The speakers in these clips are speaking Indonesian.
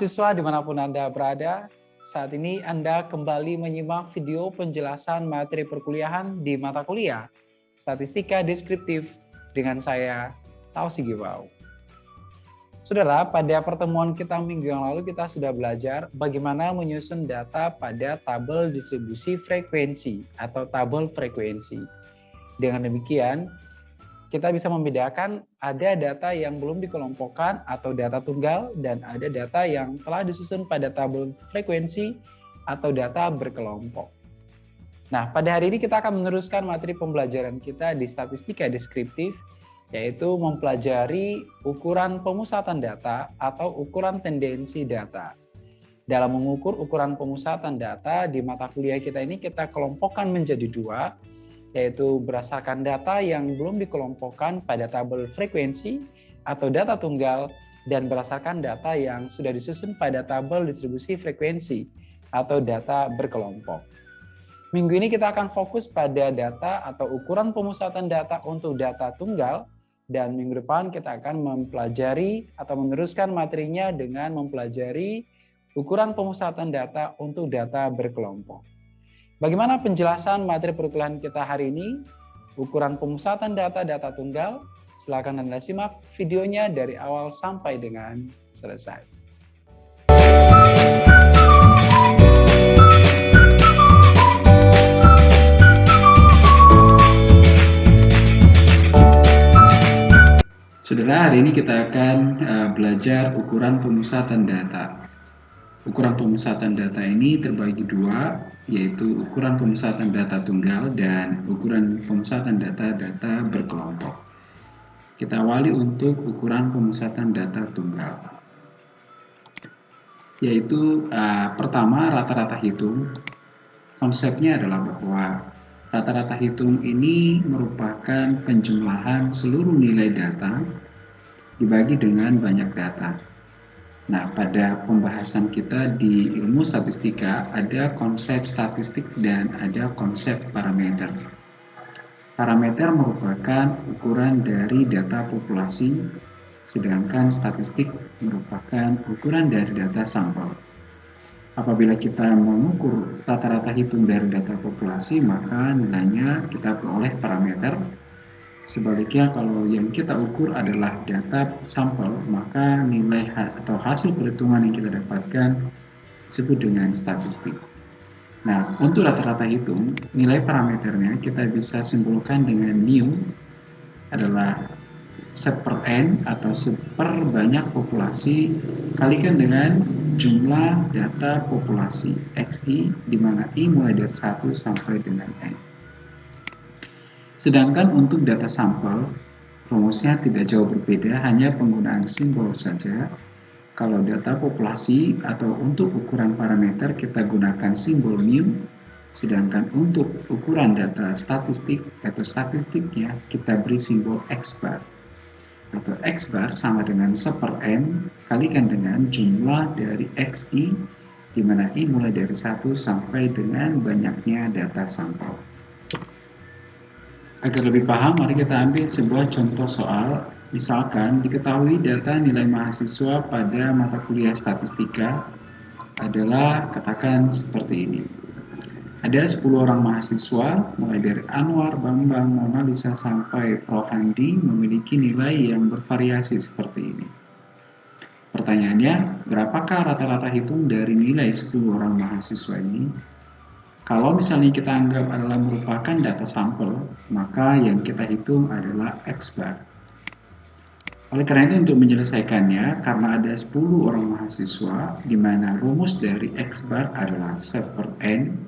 mahasiswa di mana pun Anda berada, saat ini Anda kembali menyimak video penjelasan materi perkuliahan di mata kuliah Statistika Deskriptif dengan saya, Tausi Gibau. Saudara, pada pertemuan kita minggu yang lalu kita sudah belajar bagaimana menyusun data pada tabel distribusi frekuensi atau tabel frekuensi. Dengan demikian, kita bisa membedakan ada data yang belum dikelompokkan atau data tunggal dan ada data yang telah disusun pada tabel frekuensi atau data berkelompok. Nah, pada hari ini kita akan meneruskan materi pembelajaran kita di statistika deskriptif, yaitu mempelajari ukuran pemusatan data atau ukuran tendensi data. Dalam mengukur ukuran pemusatan data di mata kuliah kita ini kita kelompokkan menjadi dua, yaitu berdasarkan data yang belum dikelompokkan pada tabel frekuensi atau data tunggal dan berdasarkan data yang sudah disusun pada tabel distribusi frekuensi atau data berkelompok. Minggu ini kita akan fokus pada data atau ukuran pemusatan data untuk data tunggal dan minggu depan kita akan mempelajari atau meneruskan materinya dengan mempelajari ukuran pemusatan data untuk data berkelompok. Bagaimana penjelasan materi perkuliahan kita hari ini? Ukuran pemusatan data-data tunggal. Silakan Anda simak videonya dari awal sampai dengan selesai. Saudara, hari ini kita akan uh, belajar ukuran pemusatan data. Ukuran pemusatan data ini terbagi dua, yaitu ukuran pemusatan data tunggal dan ukuran pemusatan data-data berkelompok. Kita awali untuk ukuran pemusatan data tunggal. Yaitu uh, pertama rata-rata hitung. Konsepnya adalah bahwa rata-rata hitung ini merupakan penjumlahan seluruh nilai data dibagi dengan banyak data Nah, pada pembahasan kita di ilmu statistika ada konsep statistik dan ada konsep parameter. Parameter merupakan ukuran dari data populasi, sedangkan statistik merupakan ukuran dari data sampel. Apabila kita mengukur rata-rata hitung dari data populasi, maka nilainya kita peroleh parameter Sebaliknya kalau yang kita ukur adalah data sampel, maka nilai atau hasil perhitungan yang kita dapatkan disebut dengan statistik. Nah, untuk rata-rata hitung, nilai parameternya kita bisa simpulkan dengan mu adalah seper n atau seper banyak populasi kalikan dengan jumlah data populasi xi di mana i mulai dari 1 sampai dengan n. Sedangkan untuk data sampel, rumusnya tidak jauh berbeda, hanya penggunaan simbol saja. Kalau data populasi atau untuk ukuran parameter kita gunakan simbol mu, sedangkan untuk ukuran data statistik atau statistiknya kita beri simbol x bar atau x bar sama dengan seper n kalikan dengan jumlah dari xi di mana i mulai dari 1 sampai dengan banyaknya data sampel. Agar lebih paham, mari kita ambil sebuah contoh soal. Misalkan, diketahui data nilai mahasiswa pada mata kuliah statistika adalah katakan seperti ini. Ada 10 orang mahasiswa, mulai dari Anwar, Bambang, Mona Lisa, sampai Prof. Memiliki nilai yang bervariasi seperti ini. Pertanyaannya, berapakah rata-rata hitung dari nilai 10 orang mahasiswa ini? Kalau misalnya kita anggap adalah merupakan data sampel, maka yang kita hitung adalah X bar. Oleh karena itu untuk menyelesaikannya, karena ada 10 orang mahasiswa, di mana rumus dari X bar adalah set per N,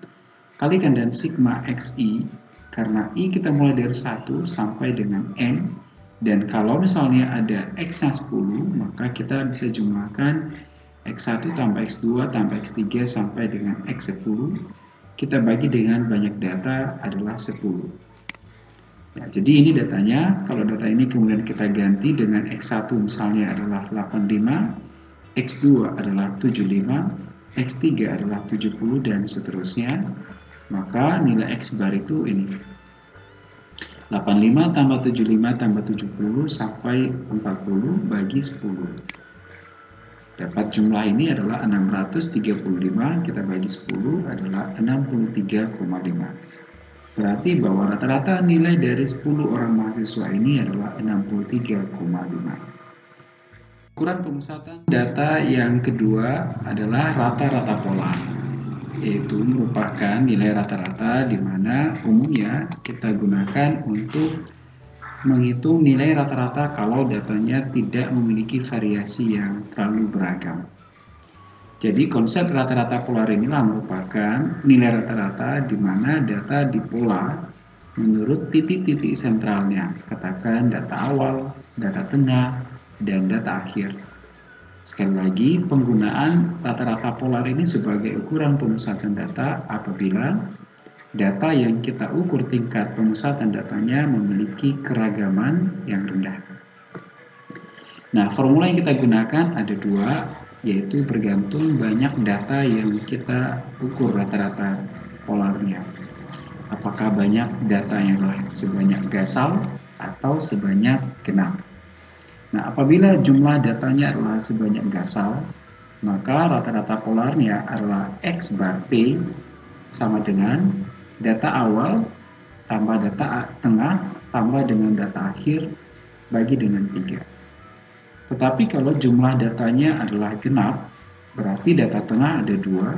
kalikan dan sigma XI, karena I kita mulai dari 1 sampai dengan N, dan kalau misalnya ada X yang 10, maka kita bisa jumlahkan X1 tambah X2 tambah X3 sampai dengan X10, kita bagi dengan banyak data adalah 10. Ya, jadi ini datanya, kalau data ini kemudian kita ganti dengan X1 misalnya adalah 85, X2 adalah 75, X3 adalah 70 dan seterusnya, maka nilai X bar itu ini. 85 tambah 75 tambah 70 sampai 40 bagi 10. Dapat jumlah ini adalah 635, kita bagi 10 adalah 63,5. Berarti bahwa rata-rata nilai dari 10 orang mahasiswa ini adalah 63,5. Ukuran pemusatan data yang kedua adalah rata-rata pola, yaitu merupakan nilai rata-rata di mana umumnya kita gunakan untuk menghitung nilai rata-rata kalau datanya tidak memiliki variasi yang terlalu beragam. Jadi konsep rata-rata polar inilah merupakan nilai rata-rata di mana data di pola menurut titik-titik sentralnya, katakan data awal, data tengah, dan data akhir. Sekali lagi, penggunaan rata-rata polar ini sebagai ukuran pemusatan data apabila data yang kita ukur tingkat pemusatan datanya memiliki keragaman yang rendah. Nah, formula yang kita gunakan ada dua, yaitu bergantung banyak data yang kita ukur rata-rata polarnya. Apakah banyak data yang sebanyak gasal atau sebanyak genap. Nah, apabila jumlah datanya adalah sebanyak gasal, maka rata-rata polarnya adalah X bar P sama dengan data awal tambah data tengah tambah dengan data akhir bagi dengan tiga. Tetapi kalau jumlah datanya adalah genap, berarti data tengah ada dua,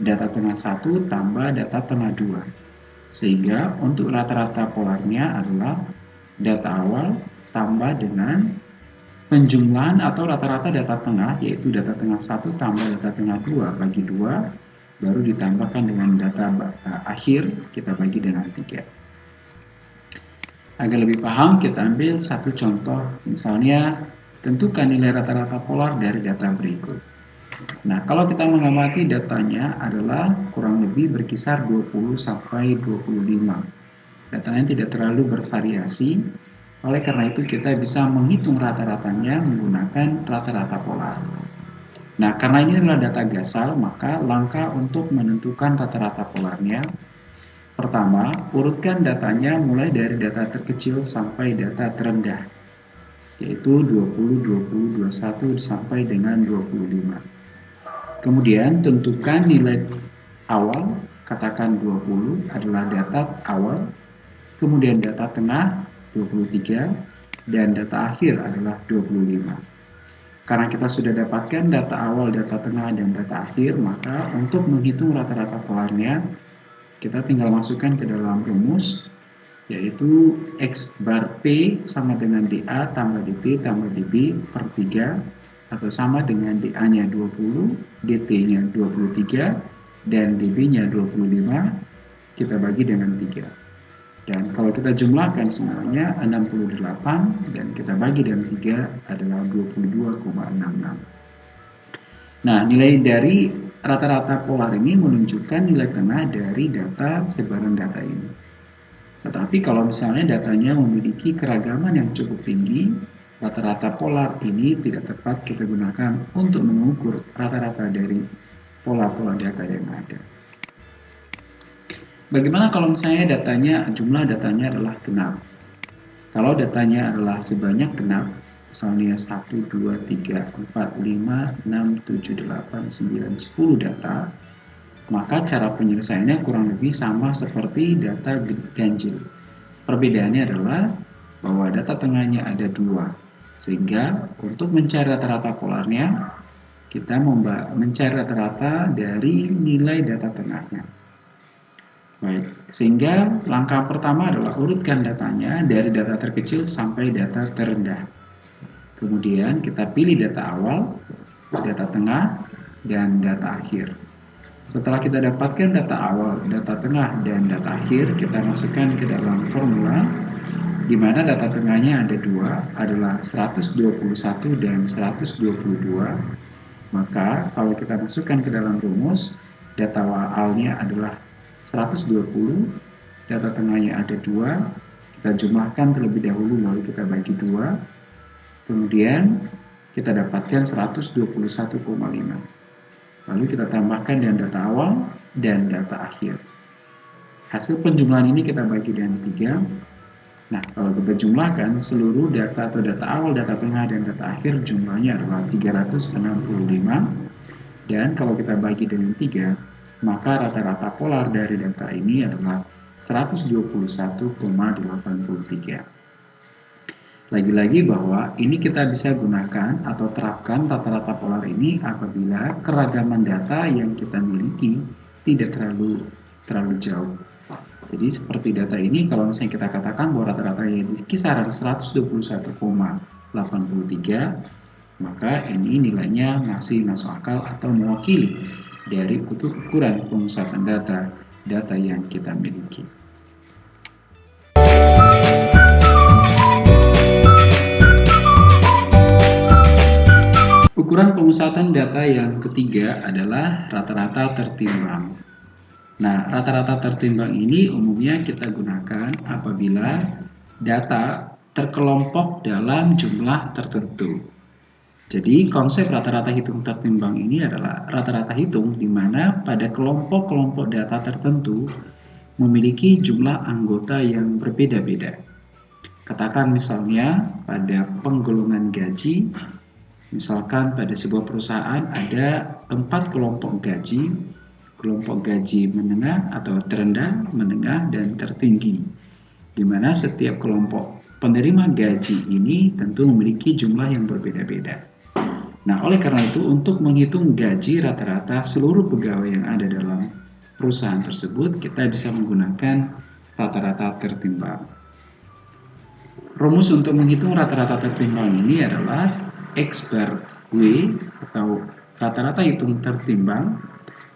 data tengah satu tambah data tengah dua. Sehingga untuk rata-rata polarnya adalah data awal tambah dengan penjumlahan atau rata-rata data tengah, yaitu data tengah satu tambah data tengah dua bagi dua baru ditambahkan dengan data uh, akhir kita bagi dengan tiga. Agar lebih paham, kita ambil satu contoh, misalnya tentukan nilai rata-rata polar dari data berikut. Nah, kalau kita mengamati datanya adalah kurang lebih berkisar 20 sampai 25. Datanya tidak terlalu bervariasi, oleh karena itu kita bisa menghitung rata-ratanya menggunakan rata-rata polar. Nah, karena ini adalah data gasal, maka langkah untuk menentukan rata-rata polarnya. Pertama, urutkan datanya mulai dari data terkecil sampai data terendah, yaitu 20, 20, 21 sampai dengan 25. Kemudian tentukan nilai awal, katakan 20 adalah data awal, kemudian data tengah 23, dan data akhir adalah 25. Karena kita sudah dapatkan data awal, data tengah, dan data akhir, maka untuk menghitung rata-rata polarnya, kita tinggal masukkan ke dalam rumus, yaitu X bar P sama dengan DA tambah DT tambah DB per 3, atau sama dengan DA-nya 20, DT-nya 23, dan DB-nya 25, kita bagi dengan 3. Dan kalau kita jumlahkan semuanya 68 dan kita bagi dengan 3 adalah 22,66. Nah, nilai dari rata-rata polar ini menunjukkan nilai tengah dari data sebaran data ini. Tetapi kalau misalnya datanya memiliki keragaman yang cukup tinggi, rata-rata polar ini tidak tepat kita gunakan untuk mengukur rata-rata dari pola-pola data yang ada. Bagaimana kalau misalnya datanya, jumlah datanya adalah genap? Kalau datanya adalah sebanyak genap, misalnya 1, 2, 3, 4, 5, 6, 7, 8, 9, 10 data, maka cara penyelesaiannya kurang lebih sama seperti data ganjil. Perbedaannya adalah bahwa data tengahnya ada dua, sehingga untuk mencari rata-rata polarnya, kita mencari rata-rata dari nilai data tengahnya. Baik, sehingga langkah pertama adalah urutkan datanya dari data terkecil sampai data terendah. Kemudian kita pilih data awal, data tengah, dan data akhir. Setelah kita dapatkan data awal, data tengah, dan data akhir, kita masukkan ke dalam formula di mana data tengahnya ada dua, adalah 121 dan 122. Maka kalau kita masukkan ke dalam rumus, data awalnya adalah 120 data tengahnya ada dua kita jumlahkan terlebih dahulu lalu kita bagi dua kemudian kita dapatkan 121,5 lalu kita tambahkan dengan data awal dan data akhir. Hasil penjumlahan ini kita bagi dengan tiga. Nah, kalau kita jumlahkan seluruh data atau data awal, data tengah, dan data akhir jumlahnya adalah 365. Dan kalau kita bagi dengan 3, maka rata-rata polar dari data ini adalah 121,83. Lagi-lagi bahwa ini kita bisa gunakan atau terapkan rata-rata polar ini apabila keragaman data yang kita miliki tidak terlalu terlalu jauh. Jadi seperti data ini kalau misalnya kita katakan bahwa rata-rata di kisaran 121,83 maka ini nilainya masih masuk akal atau mewakili dari ukuran pemusatan data data yang kita miliki. Ukuran pemusatan data yang ketiga adalah rata-rata tertimbang. Nah, rata-rata tertimbang ini umumnya kita gunakan apabila data terkelompok dalam jumlah tertentu. Jadi, konsep rata-rata hitung tertimbang ini adalah rata-rata hitung di mana pada kelompok-kelompok data tertentu memiliki jumlah anggota yang berbeda-beda. Katakan misalnya pada penggolongan gaji Misalkan pada sebuah perusahaan ada empat kelompok gaji, kelompok gaji menengah atau terendah, menengah, dan tertinggi. Di mana setiap kelompok penerima gaji ini tentu memiliki jumlah yang berbeda-beda. Nah, oleh karena itu untuk menghitung gaji rata-rata seluruh pegawai yang ada dalam perusahaan tersebut, kita bisa menggunakan rata-rata tertimbang. Rumus untuk menghitung rata-rata tertimbang ini adalah X bar W atau rata-rata hitung tertimbang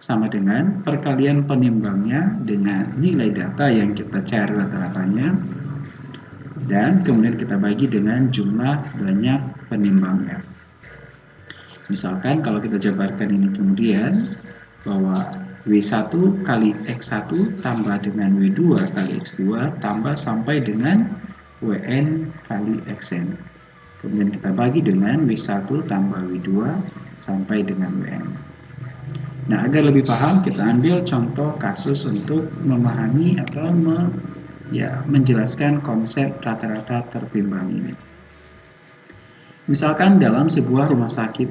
sama dengan perkalian penimbangnya dengan nilai data yang kita cari rata-ratanya dan kemudian kita bagi dengan jumlah banyak penimbangnya. Misalkan kalau kita jabarkan ini kemudian bahwa W1 kali X1 tambah dengan W2 kali X2 tambah sampai dengan WN kali XN. Kemudian kita bagi dengan W1 tambah W2 sampai dengan WN. Nah, agar lebih paham, kita ambil contoh kasus untuk memahami atau me, ya, menjelaskan konsep rata-rata tertimbang ini. Misalkan dalam sebuah rumah sakit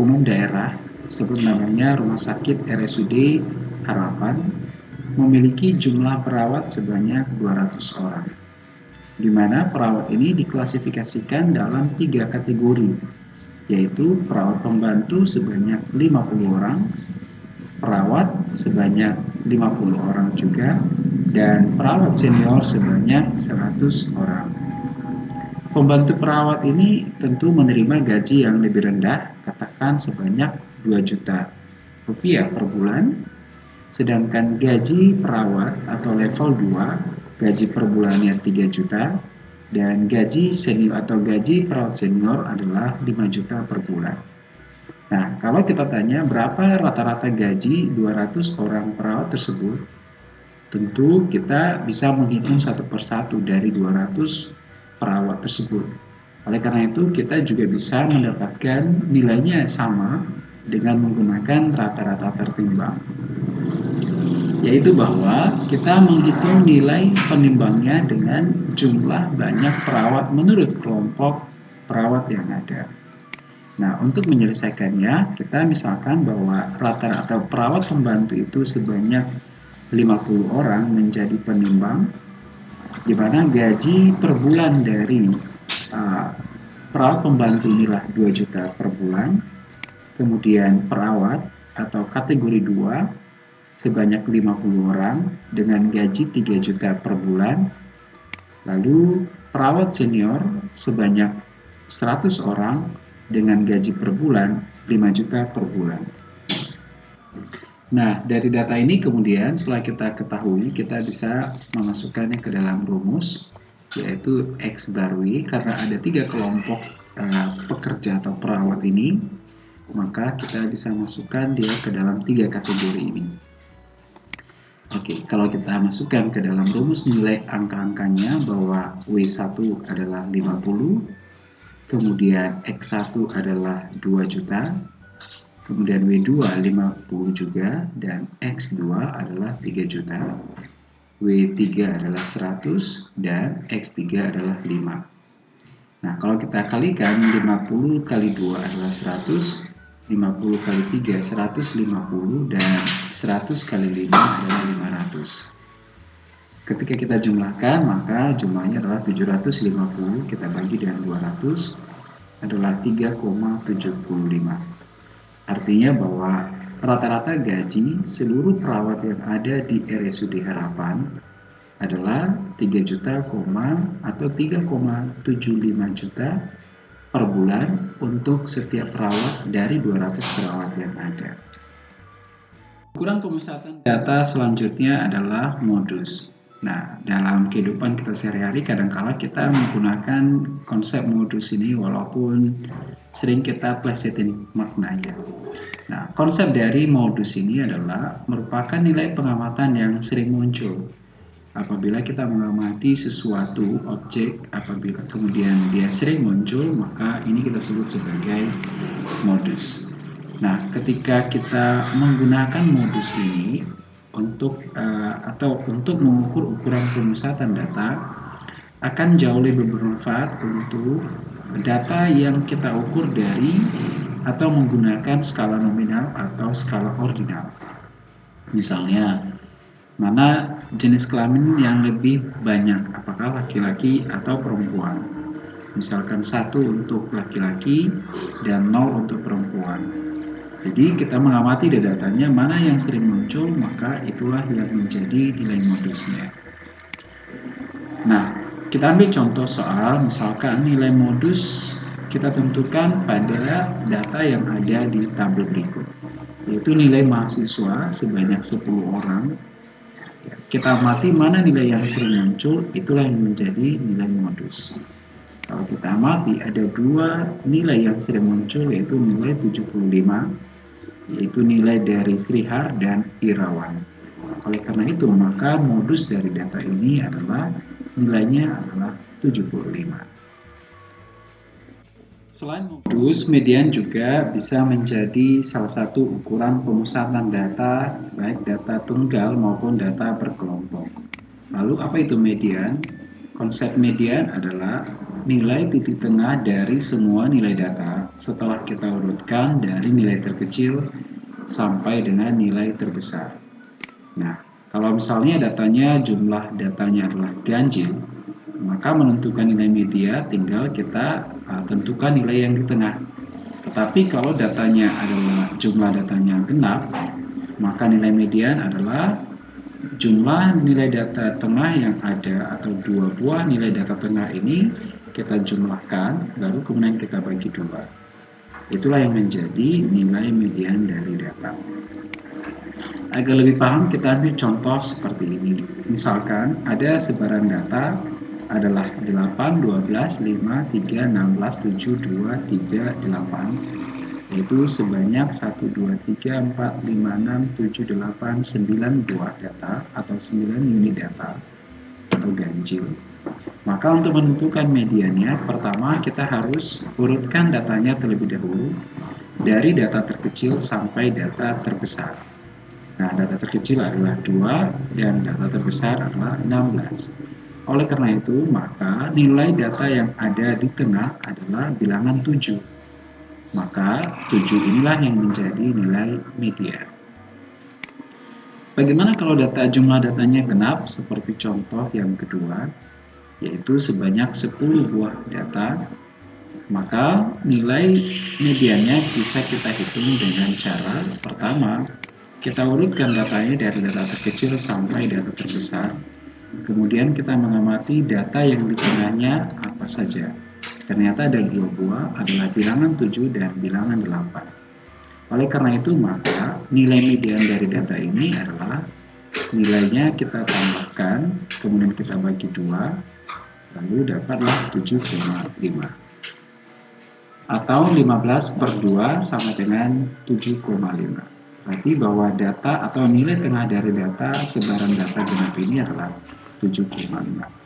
umum daerah, sebut namanya Rumah Sakit RSUD Harapan, memiliki jumlah perawat sebanyak 200 orang di mana perawat ini diklasifikasikan dalam tiga kategori, yaitu perawat pembantu sebanyak 50 orang, perawat sebanyak 50 orang juga, dan perawat senior sebanyak 100 orang. Pembantu perawat ini tentu menerima gaji yang lebih rendah, katakan sebanyak 2 juta rupiah per bulan, sedangkan gaji perawat atau level 2 gaji per bulannya 3 juta dan gaji senior atau gaji perawat senior adalah 5 juta per bulan. Nah, kalau kita tanya berapa rata-rata gaji 200 orang perawat tersebut, tentu kita bisa menghitung satu persatu dari 200 perawat tersebut. Oleh karena itu, kita juga bisa mendapatkan nilainya sama dengan menggunakan rata-rata tertimbang yaitu bahwa kita menghitung nilai penimbangnya dengan jumlah banyak perawat menurut kelompok perawat yang ada. Nah, untuk menyelesaikannya, kita misalkan bahwa rata-rata perawat pembantu itu sebanyak 50 orang menjadi penimbang, di mana gaji per bulan dari uh, perawat pembantu inilah 2 juta per bulan, kemudian perawat atau kategori 2 sebanyak 50 orang dengan gaji 3 juta per bulan. Lalu perawat senior sebanyak 100 orang dengan gaji per bulan 5 juta per bulan. Nah, dari data ini kemudian setelah kita ketahui, kita bisa memasukkannya ke dalam rumus, yaitu X bar karena ada tiga kelompok uh, pekerja atau perawat ini, maka kita bisa masukkan dia ke dalam tiga kategori ini. Oke, kalau kita masukkan ke dalam rumus nilai angka-angkanya bahwa W1 adalah 50, kemudian X1 adalah 2 juta, kemudian W2 50 juga, dan X2 adalah 3 juta. W3 adalah 100, dan X3 adalah 5. Nah, kalau kita kalikan 50 kali 2 adalah 100, 50 kali 3 150, dan 100 kali 5 adalah 500. Ketika kita jumlahkan, maka jumlahnya adalah 750, kita bagi dengan 200, adalah 3,75. Artinya bahwa rata-rata gaji seluruh perawat yang ada di RSUD Harapan adalah 3 juta, atau 3,75 juta per bulan untuk setiap perawat dari 200 perawat yang ada. Ukuran pemusatan data selanjutnya adalah modus. Nah, dalam kehidupan kita sehari-hari kadangkala kita menggunakan konsep modus ini walaupun sering kita plesetin maknanya. Nah, konsep dari modus ini adalah merupakan nilai pengamatan yang sering muncul. Apabila kita mengamati sesuatu objek, apabila kemudian dia sering muncul, maka ini kita sebut sebagai modus. Nah, ketika kita menggunakan modus ini, untuk uh, atau untuk mengukur ukuran pemusatan data akan jauh lebih bermanfaat untuk data yang kita ukur dari atau menggunakan skala nominal atau skala ordinal. Misalnya, mana jenis kelamin yang lebih banyak, apakah laki-laki atau perempuan. Misalkan satu untuk laki-laki dan nol untuk perempuan. Jadi kita mengamati datanya mana yang sering muncul maka itulah yang menjadi nilai modusnya. Nah, kita ambil contoh soal misalkan nilai modus kita tentukan pada data yang ada di tabel berikut yaitu nilai mahasiswa sebanyak 10 orang. Kita amati mana nilai yang sering muncul itulah yang menjadi nilai modus. Kalau kita amati ada dua nilai yang sering muncul yaitu nilai 75 yaitu nilai dari Srihar dan Irawan. Oleh karena itu, maka modus dari data ini adalah nilainya adalah 75. Selain modus, median juga bisa menjadi salah satu ukuran pemusatan data, baik data tunggal maupun data berkelompok. Lalu apa itu median? Konsep median adalah nilai titik tengah dari semua nilai data setelah kita urutkan dari nilai terkecil sampai dengan nilai terbesar. Nah, kalau misalnya datanya jumlah datanya adalah ganjil, maka menentukan nilai media tinggal kita uh, tentukan nilai yang di tengah. Tetapi kalau datanya adalah jumlah datanya genap, maka nilai median adalah jumlah nilai data tengah yang ada atau dua buah nilai data tengah ini kita jumlahkan baru kemudian kita bagi dua. Itulah yang menjadi nilai median dari data. Agar lebih paham, kita ambil contoh seperti ini. Misalkan ada sebaran data adalah 8, 12, 5, 3, 16, 7, 2, 3, 8 yaitu sebanyak 1, 2, 3, 4, 5, 6, 7, 8, 9 buah data atau 9 unit data atau ganjil maka untuk menentukan mediannya, pertama kita harus urutkan datanya terlebih dahulu dari data terkecil sampai data terbesar. Nah, data terkecil adalah 2 dan data terbesar adalah 16. Oleh karena itu, maka nilai data yang ada di tengah adalah bilangan 7. Maka 7 inilah yang menjadi nilai median. Bagaimana kalau data jumlah datanya genap seperti contoh yang kedua? Yaitu sebanyak 10 buah data, maka nilai mediannya bisa kita hitung dengan cara pertama, kita urutkan datanya dari data terkecil sampai data terbesar. Kemudian kita mengamati data yang di tengahnya apa saja. Ternyata ada dua buah adalah bilangan 7 dan bilangan 8. Oleh karena itu maka nilai median dari data ini adalah nilainya kita tambahkan, kemudian kita bagi dua, lalu dapatlah 7,5 atau 15 per 2 sama dengan 7,5 berarti bahwa data atau nilai tengah dari data sebaran data genap ini adalah 7,5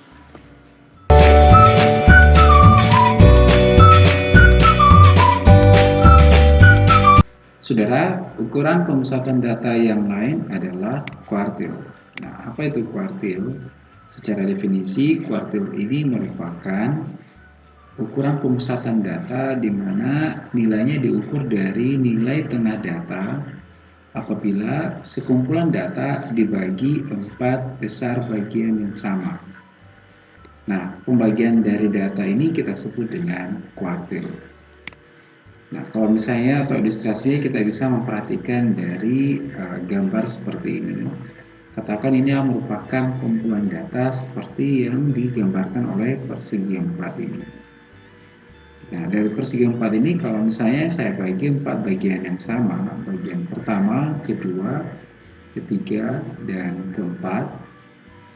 Saudara, ukuran pemusatan data yang lain adalah kuartil. Nah, apa itu kuartil? Secara definisi, kuartil ini merupakan ukuran pemusatan data di mana nilainya diukur dari nilai tengah data apabila sekumpulan data dibagi empat besar bagian yang sama. Nah, pembagian dari data ini kita sebut dengan kuartil. Nah, kalau misalnya atau ilustrasinya kita bisa memperhatikan dari uh, gambar seperti ini. Katakan ini merupakan kumpulan data seperti yang digambarkan oleh persegi empat ini. Nah, dari persegi empat ini kalau misalnya saya bagi empat bagian yang sama, bagian pertama, kedua, ketiga, dan keempat,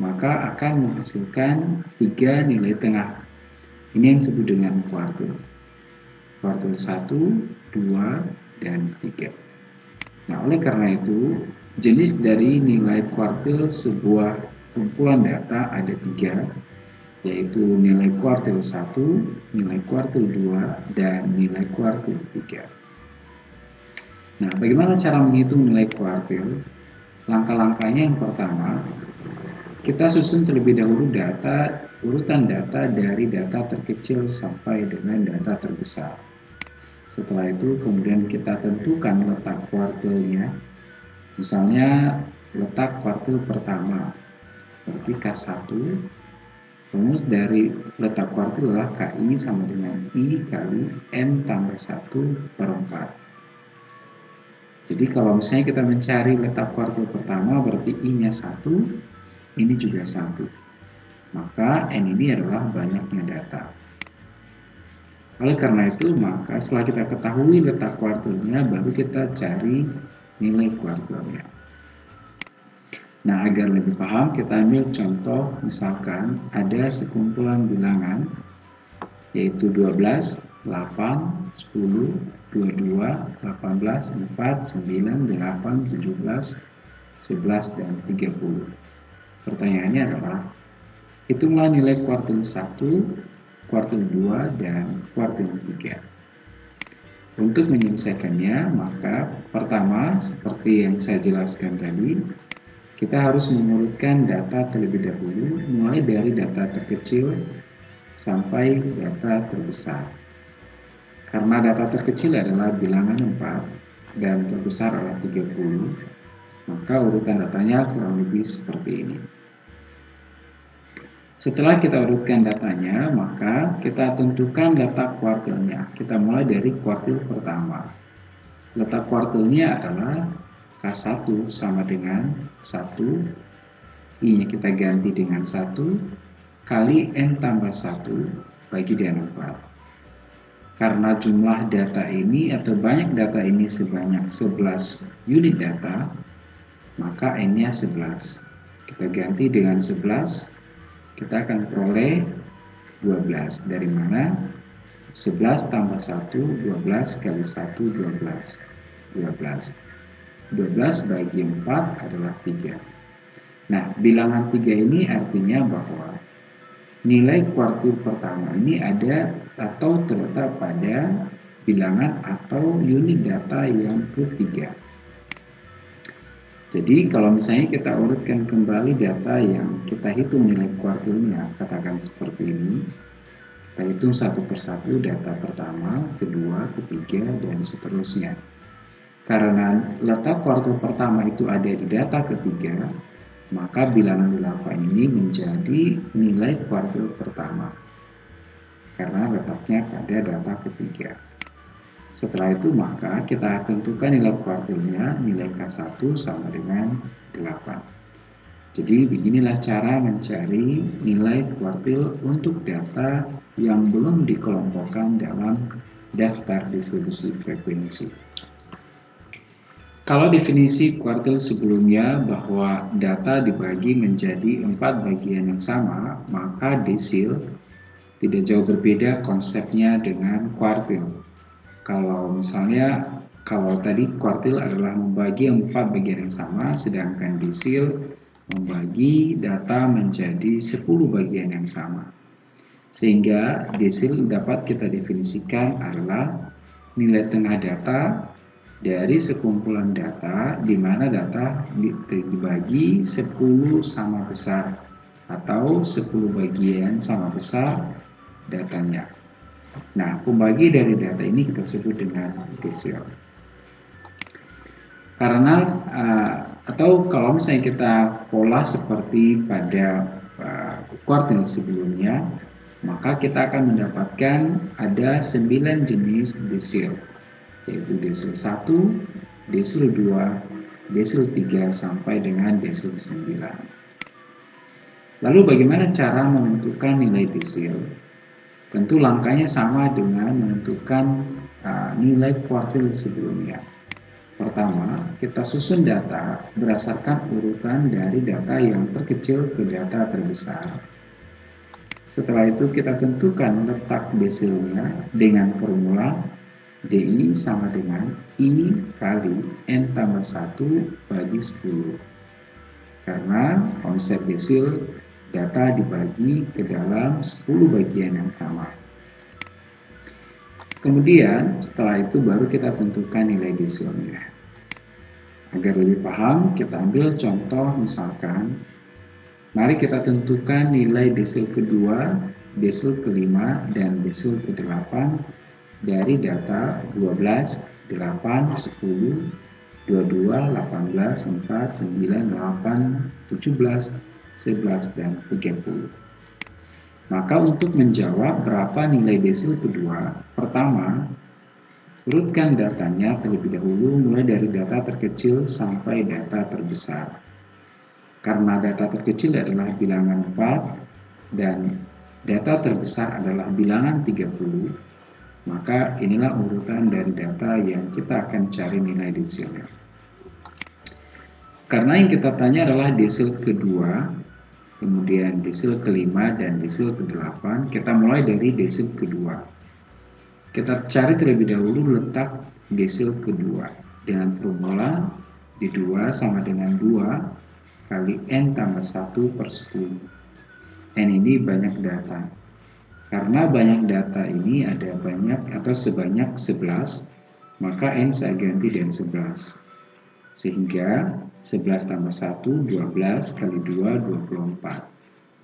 maka akan menghasilkan tiga nilai tengah. Ini yang disebut dengan kuartil. Kuartil 1, 2, dan 3. Nah, oleh karena itu, Jenis dari nilai kuartil sebuah kumpulan data ada tiga, yaitu nilai kuartil 1, nilai kuartil 2, dan nilai kuartil 3. Nah, bagaimana cara menghitung nilai kuartil? Langkah-langkahnya yang pertama, kita susun terlebih dahulu data, urutan data dari data terkecil sampai dengan data terbesar. Setelah itu, kemudian kita tentukan letak kuartilnya Misalnya letak kuartil pertama, berarti K1, rumus dari letak kuartil adalah KI sama dengan I kali N tambah 1 per 4. Jadi kalau misalnya kita mencari letak kuartil pertama berarti I-nya 1, ini juga 1. Maka N ini adalah banyaknya data. Oleh karena itu, maka setelah kita ketahui letak kuartilnya, baru kita cari nilai kuartilnya. Nah, agar lebih paham, kita ambil contoh, misalkan ada sekumpulan bilangan, yaitu 12, 8, 10, 22, 18, 4, 9, 8, 17, 11, dan 30. Pertanyaannya adalah, hitunglah nilai kuartil 1, kuartil 2, dan kuartil 3. Untuk menyelesaikannya, maka pertama, seperti yang saya jelaskan tadi, kita harus mengurutkan data terlebih dahulu, mulai dari data terkecil sampai data terbesar. Karena data terkecil adalah bilangan 4 dan terbesar adalah 30, maka urutan datanya kurang lebih seperti ini. Setelah kita urutkan datanya, maka kita tentukan letak kuartilnya. Kita mulai dari kuartil pertama. Letak kuartilnya adalah K1 sama dengan 1, I-nya kita ganti dengan 1, kali N tambah 1 bagi dengan 4. Karena jumlah data ini atau banyak data ini sebanyak 11 unit data, maka N-nya 11. Kita ganti dengan 11 kita akan peroleh 12 dari mana? 11 tambah 1 12 kali 1 12 12 12 bagi 4 adalah 3 nah bilangan 3 ini artinya bahwa nilai kuartil pertama ini ada atau terletak pada bilangan atau unit data yang ketiga jadi kalau misalnya kita urutkan kembali data yang kita hitung nilai kuartilnya, katakan seperti ini, kita hitung satu persatu data pertama, kedua, ketiga, dan seterusnya. Karena letak kuartil pertama itu ada di data ketiga, maka bilangan 8 ini menjadi nilai kuartil pertama. Karena letaknya pada data ketiga. Setelah itu maka kita tentukan nilai kuartilnya, nilai K1 sama dengan 8. Jadi beginilah cara mencari nilai kuartil untuk data yang belum dikelompokkan dalam daftar distribusi frekuensi. Kalau definisi kuartil sebelumnya bahwa data dibagi menjadi empat bagian yang sama, maka desil tidak jauh berbeda konsepnya dengan kuartil. Kalau misalnya kalau tadi kuartil adalah membagi empat bagian yang sama, sedangkan desil membagi data menjadi 10 bagian yang sama. Sehingga desil dapat kita definisikan adalah nilai tengah data dari sekumpulan data di mana data dibagi 10 sama besar atau 10 bagian sama besar datanya. Nah, pembagi dari data ini kita sebut dengan desil. Karena uh, atau kalau misalnya kita pola seperti pada uh, kuartil sebelumnya, maka kita akan mendapatkan ada 9 jenis desil, yaitu desil 1, desil 2, desil 3 sampai dengan desil 9. Lalu bagaimana cara menentukan nilai desil? Tentu langkahnya sama dengan menentukan uh, nilai kuartil sebelumnya. Pertama, kita susun data berdasarkan urutan dari data yang terkecil ke data terbesar. Setelah itu kita tentukan letak desilnya dengan formula DI sama dengan I kali N tambah 1 bagi 10. Karena konsep desil data dibagi ke dalam 10 bagian yang sama. Kemudian setelah itu baru kita tentukan nilai desilnya. Agar lebih paham, kita ambil contoh misalkan, mari kita tentukan nilai desil kedua, desil kelima, dan desil kedelapan dari data 12, 8, 10, 22, 18, 4, 9, 8, 17, 11, dan 30. Maka untuk menjawab berapa nilai desil kedua, pertama, urutkan datanya terlebih dahulu mulai dari data terkecil sampai data terbesar. Karena data terkecil adalah bilangan 4 dan data terbesar adalah bilangan 30, maka inilah urutan dari data yang kita akan cari nilai desilnya. Karena yang kita tanya adalah desil kedua, kemudian desil kelima dan desil kedelapan. Kita mulai dari desil kedua. Kita cari terlebih dahulu letak desil kedua dengan formula di 2 sama dengan 2 kali N tambah 1 per 10. N ini banyak data. Karena banyak data ini ada banyak atau sebanyak 11, maka N saya ganti dengan 11. Sehingga 11 tambah 1, 12 kali 2, 24.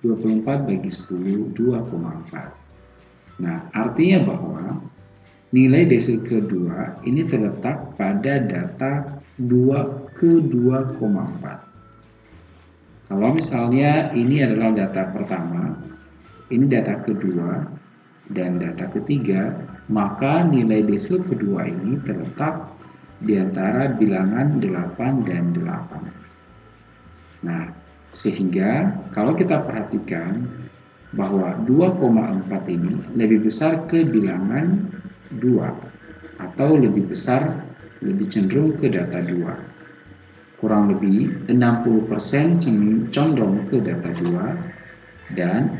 24 bagi 10, 2,4. Nah, artinya bahwa nilai desil kedua ini terletak pada data 2 ke 2,4. Kalau misalnya ini adalah data pertama, ini data kedua, dan data ketiga, maka nilai desil kedua ini terletak di antara bilangan 8 dan 8. Nah, sehingga kalau kita perhatikan bahwa 2,4 ini lebih besar ke bilangan 2 atau lebih besar lebih cenderung ke data 2. Kurang lebih 60% condong ke data 2 dan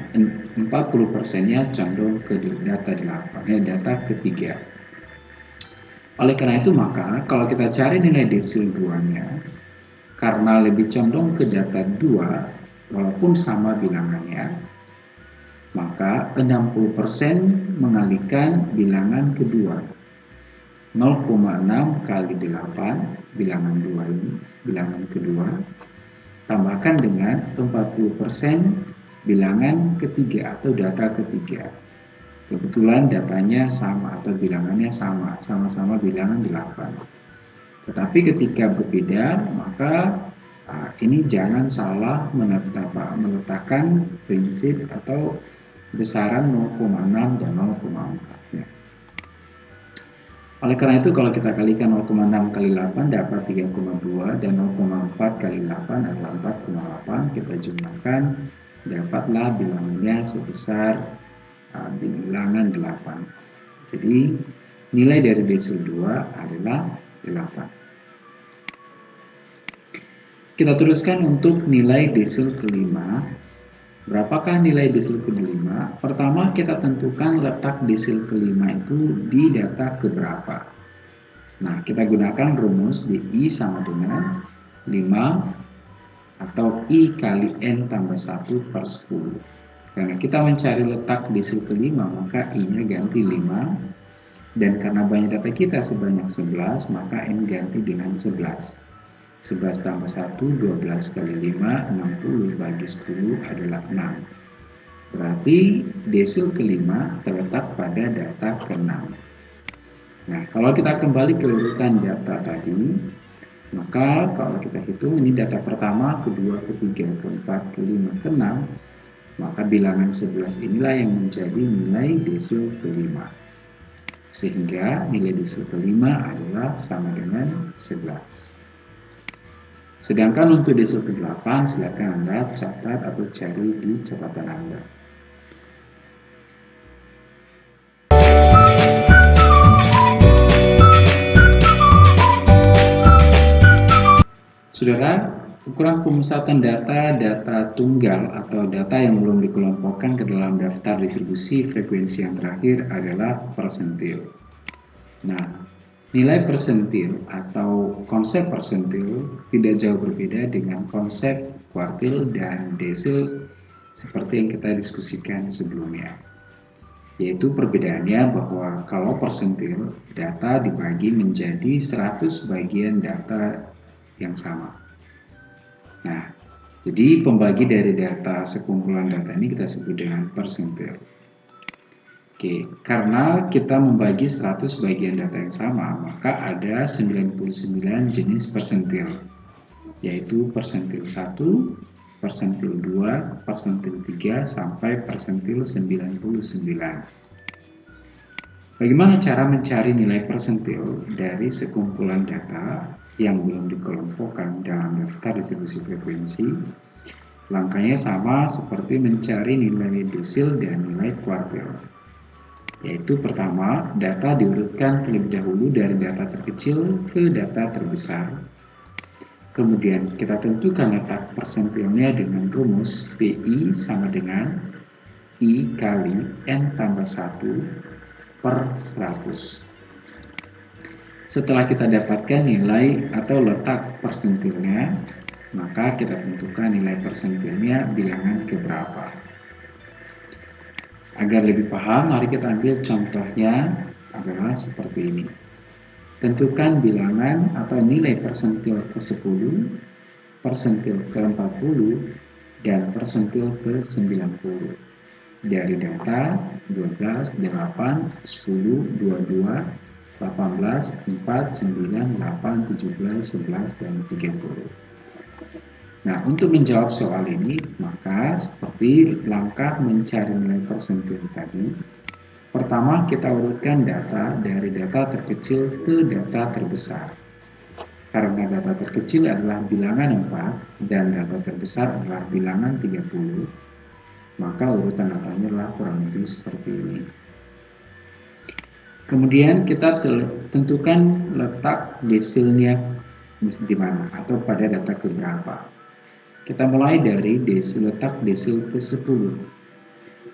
40%-nya condong ke data 8, ya data ketiga. Oleh karena itu maka kalau kita cari nilai desil 2-nya karena lebih condong ke data 2 walaupun sama bilangannya maka 60% mengalihkan bilangan kedua. 0,6 kali 8 bilangan 2 ini bilangan kedua tambahkan dengan 40% bilangan ketiga atau data ketiga Kebetulan datanya sama atau bilangannya sama, sama-sama bilangan 8. Tetapi ketika berbeda, maka uh, ini jangan salah menetap, meletakkan prinsip atau besaran 0,6 dan 0,4. Ya. Oleh karena itu kalau kita kalikan 0,6 kali 8 dapat 3,2 dan 0,4 kali 8 adalah 4,8 kita jumlahkan dapatlah bilangannya sebesar bilangan 8. Jadi nilai dari desil 2 adalah 8. Kita teruskan untuk nilai desil kelima. Berapakah nilai desil kelima? Pertama kita tentukan letak desil kelima itu di data keberapa. Nah kita gunakan rumus di sama dengan 5 atau I kali N tambah 1 per 10 karena kita mencari letak desil kelima, maka I-nya ganti 5 Dan karena banyak data kita sebanyak 11, maka N ganti dengan 11. 11 tambah 1, 12 kali 5, 60 bagi 10 adalah 6. Berarti desil kelima terletak pada data ke-6. Nah, kalau kita kembali ke urutan data tadi, maka kalau kita hitung ini data pertama, kedua, ketiga, keempat, kelima, keenam, maka bilangan 11 inilah yang menjadi nilai desil kelima. Sehingga nilai desil kelima adalah sama dengan 11. Sedangkan untuk desil ke-8, silakan Anda catat atau cari di catatan Anda. Saudara, ukuran pemusatan data data tunggal atau data yang belum dikelompokkan ke dalam daftar distribusi frekuensi yang terakhir adalah persentil. Nah, nilai persentil atau konsep persentil tidak jauh berbeda dengan konsep kuartil dan desil seperti yang kita diskusikan sebelumnya. Yaitu perbedaannya bahwa kalau persentil data dibagi menjadi 100 bagian data yang sama. Nah, jadi pembagi dari data sekumpulan data ini kita sebut dengan persentil. Oke, karena kita membagi 100 bagian data yang sama, maka ada 99 jenis persentil, yaitu persentil 1, persentil 2, persentil 3, sampai persentil 99. Bagaimana cara mencari nilai persentil dari sekumpulan data yang belum dikelompokkan dalam daftar distribusi frekuensi, langkahnya sama seperti mencari nilai desil dan nilai kuartil. Yaitu pertama, data diurutkan terlebih dahulu dari data terkecil ke data terbesar. Kemudian kita tentukan letak persentilnya dengan rumus PI sama dengan I kali N tambah 1 per 100. Setelah kita dapatkan nilai atau letak persentilnya, maka kita tentukan nilai persentilnya bilangan keberapa. Agar lebih paham, mari kita ambil contohnya adalah seperti ini. Tentukan bilangan atau nilai persentil ke-10, persentil ke-40, dan persentil ke-90 dari data 12, 8, 10, 22, 18, 4, 9, 8, 17, 11, dan 30. Nah, untuk menjawab soal ini, maka seperti langkah mencari nilai persentil tadi, pertama kita urutkan data dari data terkecil ke data terbesar. Karena data terkecil adalah bilangan 4 dan data terbesar adalah bilangan 30, maka urutan datanya adalah kurang lebih seperti ini. Kemudian kita tentukan letak desilnya di mana atau pada data keberapa. Kita mulai dari desil letak desil ke-10.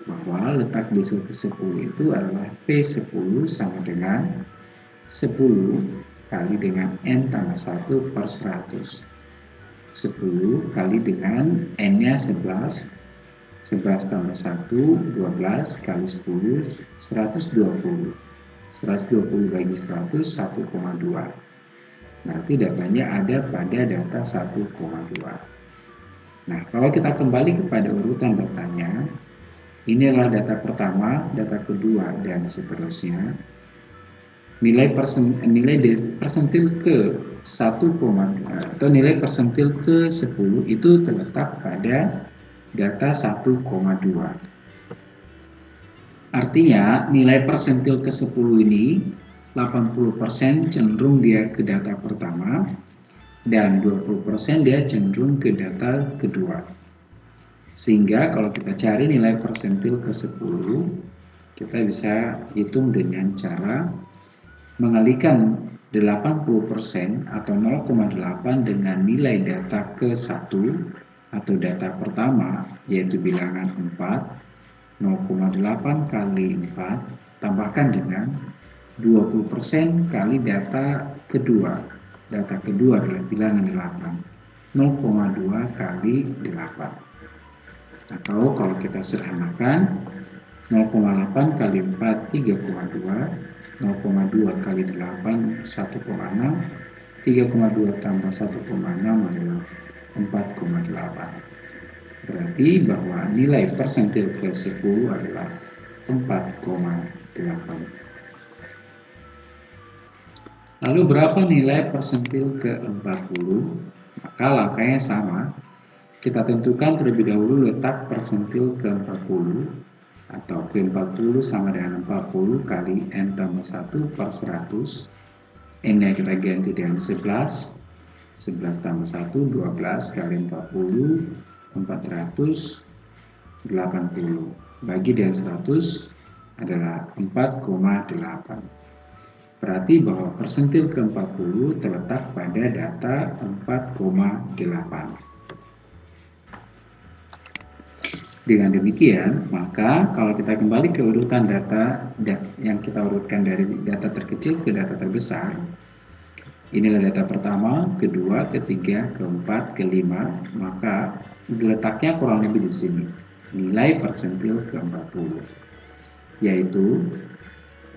Bahwa letak desil ke-10 itu adalah P10 sama dengan 10 kali dengan N tambah 1 per 100. 10 kali dengan N-nya 11 11 tambah 1, 12 kali 10, 120 120 bagi 100 1,2 berarti datanya ada pada data 1,2 nah kalau kita kembali kepada urutan datanya ini adalah data pertama data kedua dan seterusnya. Nilai persen, nilai persentil ke 1, atau nilai persentil ke 10 itu terletak pada data 1,2 Artinya nilai persentil ke-10 ini 80% cenderung dia ke data pertama dan 20% dia cenderung ke data kedua. Sehingga kalau kita cari nilai persentil ke-10, kita bisa hitung dengan cara mengalihkan 80% atau 0,8 dengan nilai data ke-1 atau data pertama yaitu bilangan 4 0,8 kali 4 tambahkan dengan 20% kali data kedua. Data kedua adalah bilangan 8. 0,2 kali 8. Atau kalau kita sederhanakan 0,8 kali 4 3,2 0,2 kali 8 1,6 3,2 tambah 1,6 adalah 4,8 berarti bahwa nilai persentil ke 10 adalah 4,8 lalu berapa nilai persentil ke 40 maka langkahnya sama. Kita tentukan terlebih dahulu letak persentil ke 40 atau Q40 sama dengan 40 kali N tambah 1 per 100 N nya kita ganti dengan 11 11 tambah 1 12 kali 40 480 bagi dengan 100 adalah 4,8 berarti bahwa persentil ke-40 terletak pada data 4,8 Dengan demikian, maka kalau kita kembali ke urutan data yang kita urutkan dari data terkecil ke data terbesar, inilah data pertama, kedua, ketiga, keempat, kelima, maka letaknya kurang lebih di sini. Nilai persentil ke-40, yaitu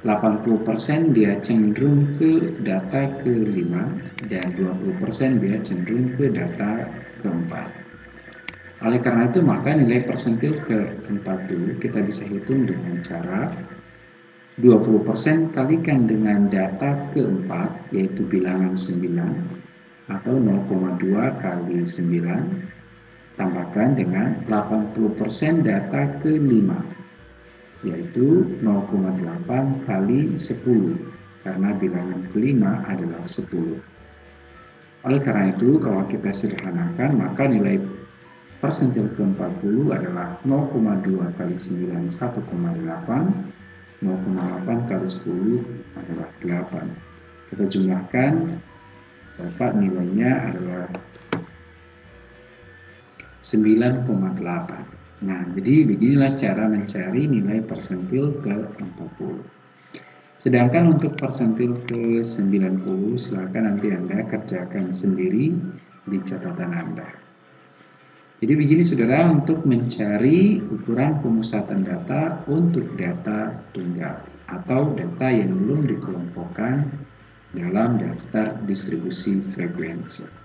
80% dia cenderung ke data ke-5 dan 20% dia cenderung ke data ke-4. Oleh karena itu maka nilai persentil ke-40 kita bisa hitung dengan cara 20% kalikan dengan data keempat yaitu bilangan 9 atau 0,2 kali 9 tambahkan dengan 80% data ke-5 yaitu 0,8 kali 10 karena bilangan kelima adalah 10. Oleh karena itu kalau kita sederhanakan maka nilai persentil ke-40 adalah 0,2 kali 9 1,8 0,8 kali 10 adalah 8 kita jumlahkan dapat nilainya adalah 9,8 nah jadi beginilah cara mencari nilai persentil ke-40 sedangkan untuk persentil ke-90 silahkan nanti Anda kerjakan sendiri di catatan Anda. Jadi begini saudara untuk mencari ukuran pemusatan data untuk data tunggal atau data yang belum dikelompokkan dalam daftar distribusi frekuensi.